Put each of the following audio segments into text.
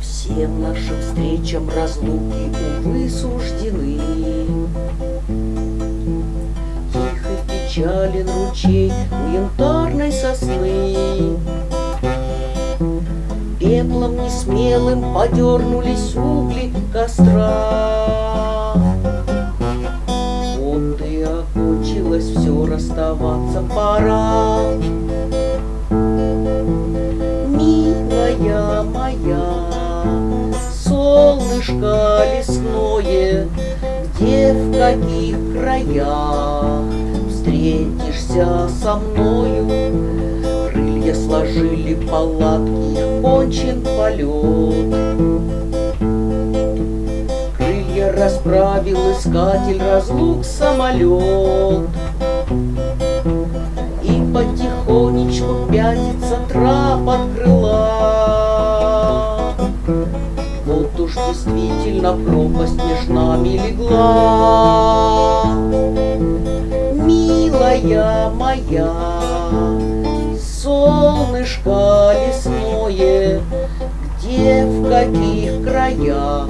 Всем нашим встречам разлуки, увы, суждены. Тихо печален ручей у янтарной сосны. Пеплом несмелым подернулись угли костра. Вот и окончилось все, расставаться пора. Солнышко лесное, Где, в каких краях встретишься со мною? Крылья сложили палатки, кончен полет. Крылья расправил искатель разлук самолет. И потихонечку пятится трап от действительно пропасть меж нами легла. Милая моя, солнышко лесное, Где, в каких краях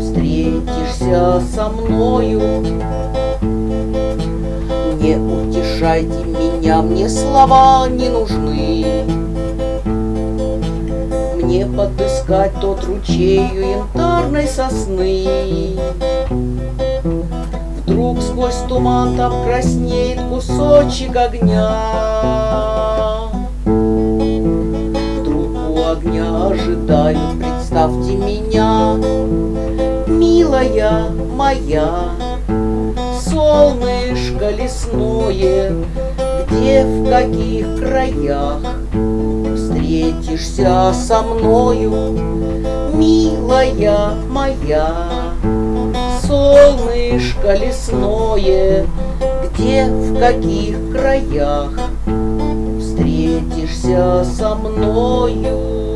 встретишься со мною? Не утешайте меня, мне слова не нужны. Мне подыскать тот ручею янтарной сосны. Вдруг сквозь туман там краснеет кусочек огня. Вдруг у огня ожидаю, представьте меня, Милая моя, солнышко лесное, Где, в каких краях встретишься со мною, Милая моя, солнышко лесное, Где, в каких краях встретишься со мною.